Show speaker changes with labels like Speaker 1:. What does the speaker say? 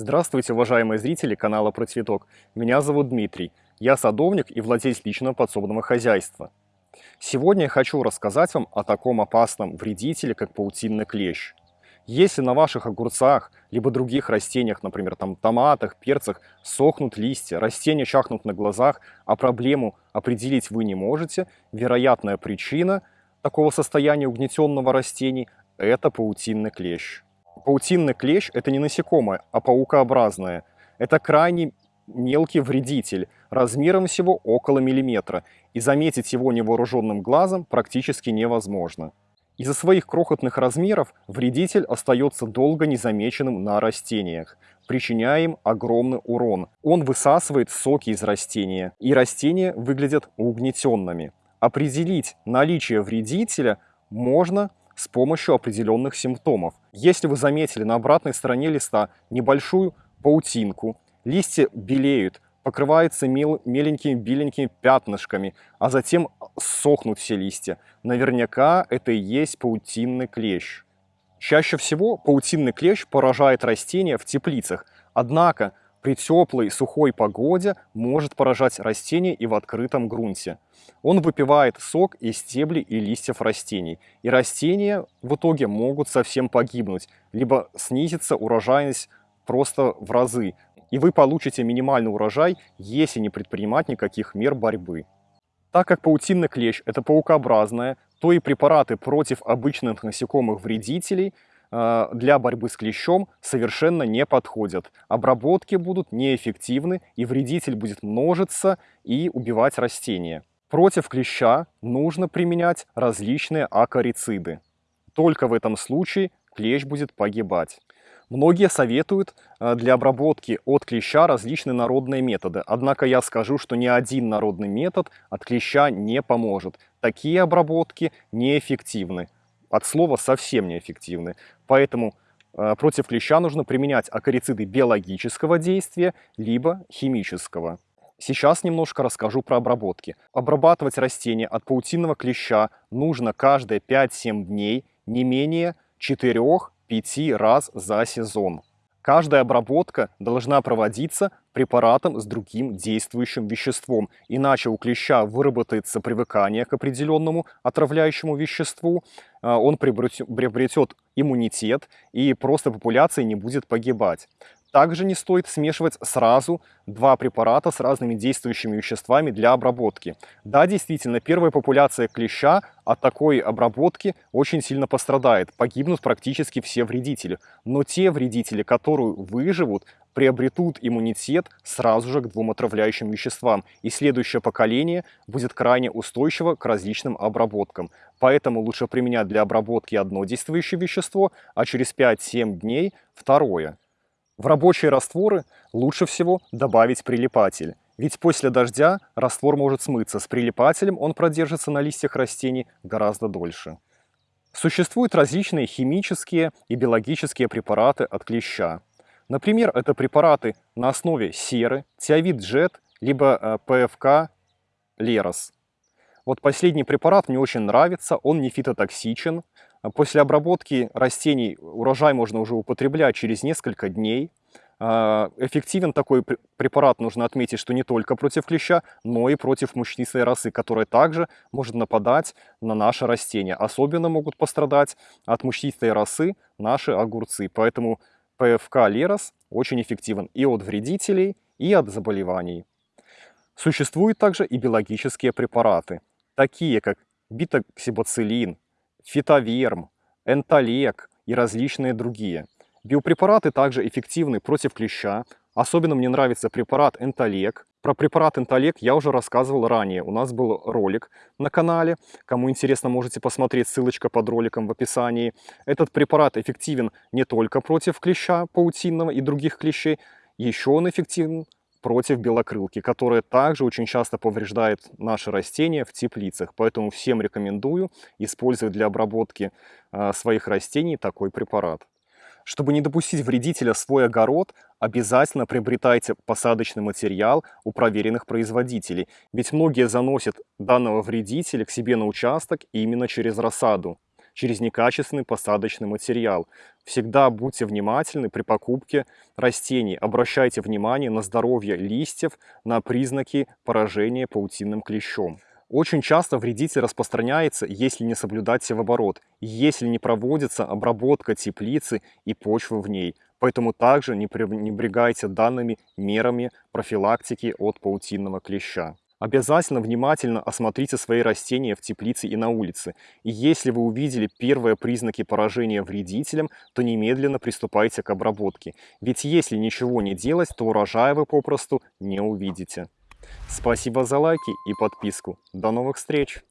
Speaker 1: Здравствуйте, уважаемые зрители канала Про Цветок. Меня зовут Дмитрий. Я садовник и владелец личного подсобного хозяйства. Сегодня я хочу рассказать вам о таком опасном вредителе, как паутинный клещ. Если на ваших огурцах, либо других растениях, например, там томатах, перцах, сохнут листья, растения чахнут на глазах, а проблему определить вы не можете, вероятная причина такого состояния угнетенного растений – это паутинный клещ. Паутинный клещ – это не насекомое, а паукообразное. Это крайне мелкий вредитель, размером всего около миллиметра, и заметить его невооруженным глазом практически невозможно. Из-за своих крохотных размеров вредитель остается долго незамеченным на растениях, причиняя им огромный урон. Он высасывает соки из растения, и растения выглядят угнетенными. Определить наличие вредителя можно с помощью определенных симптомов. Если вы заметили на обратной стороне листа небольшую паутинку, листья белеют, покрываются мел меленькими беленькими пятнышками, а затем сохнут все листья. Наверняка это и есть паутинный клещ. Чаще всего паутинный клещ поражает растения в теплицах, однако при теплой сухой погоде может поражать растения и в открытом грунте. Он выпивает сок из стеблей и листьев растений, и растения в итоге могут совсем погибнуть, либо снизится урожайность просто в разы, и вы получите минимальный урожай, если не предпринимать никаких мер борьбы. Так как паутинный клещ – это паукообразное, то и препараты против обычных насекомых-вредителей для борьбы с клещом совершенно не подходят. Обработки будут неэффективны, и вредитель будет множиться и убивать растения. Против клеща нужно применять различные акарициды. Только в этом случае клещ будет погибать. Многие советуют э, для обработки от клеща различные народные методы. Однако я скажу, что ни один народный метод от клеща не поможет. Такие обработки неэффективны. От слова совсем неэффективны. Поэтому э, против клеща нужно применять акарициды биологического действия, либо химического. Сейчас немножко расскажу про обработки. Обрабатывать растения от паутинного клеща нужно каждые 5-7 дней, не менее 4-5 раз за сезон. Каждая обработка должна проводиться препаратом с другим действующим веществом, иначе у клеща выработается привыкание к определенному отравляющему веществу, а, он приобретет иммунитет и просто популяция не будет погибать. Также не стоит смешивать сразу два препарата с разными действующими веществами для обработки. Да, действительно, первая популяция клеща от такой обработки очень сильно пострадает. Погибнут практически все вредители. Но те вредители, которые выживут, приобретут иммунитет сразу же к двум отравляющим веществам. И следующее поколение будет крайне устойчиво к различным обработкам. Поэтому лучше применять для обработки одно действующее вещество, а через 5-7 дней второе. В рабочие растворы лучше всего добавить прилипатель. Ведь после дождя раствор может смыться. С прилипателем он продержится на листьях растений гораздо дольше. Существуют различные химические и биологические препараты от клеща. Например, это препараты на основе серы, тиавид джет, либо э, ПФК Лерос. Вот последний препарат мне очень нравится, он не фитотоксичен, После обработки растений урожай можно уже употреблять через несколько дней. А, эффективен такой препарат, нужно отметить, что не только против клеща, но и против мучнистой росы, которая также может нападать на наши растения. Особенно могут пострадать от мучнистой росы наши огурцы. Поэтому ПФК Лерос очень эффективен и от вредителей, и от заболеваний. Существуют также и биологические препараты, такие как битоксибацилин, фитоверм, энтолек и различные другие. Биопрепараты также эффективны против клеща. Особенно мне нравится препарат энтолек. Про препарат энтолек я уже рассказывал ранее. У нас был ролик на канале. Кому интересно, можете посмотреть, ссылочка под роликом в описании. Этот препарат эффективен не только против клеща паутинного и других клещей, еще он эффективен против белокрылки, которая также очень часто повреждает наши растения в теплицах. Поэтому всем рекомендую использовать для обработки э, своих растений такой препарат. Чтобы не допустить вредителя в свой огород, обязательно приобретайте посадочный материал у проверенных производителей, ведь многие заносят данного вредителя к себе на участок именно через рассаду. Через некачественный посадочный материал. Всегда будьте внимательны при покупке растений. Обращайте внимание на здоровье листьев, на признаки поражения паутинным клещом. Очень часто вредитель распространяется, если не соблюдать севооборот, если не проводится обработка теплицы и почвы в ней. Поэтому также не пренебрегайте данными мерами профилактики от паутинного клеща. Обязательно внимательно осмотрите свои растения в теплице и на улице. И если вы увидели первые признаки поражения вредителем, то немедленно приступайте к обработке. Ведь если ничего не делать, то урожая вы попросту не увидите. Спасибо за лайки и подписку. До новых встреч!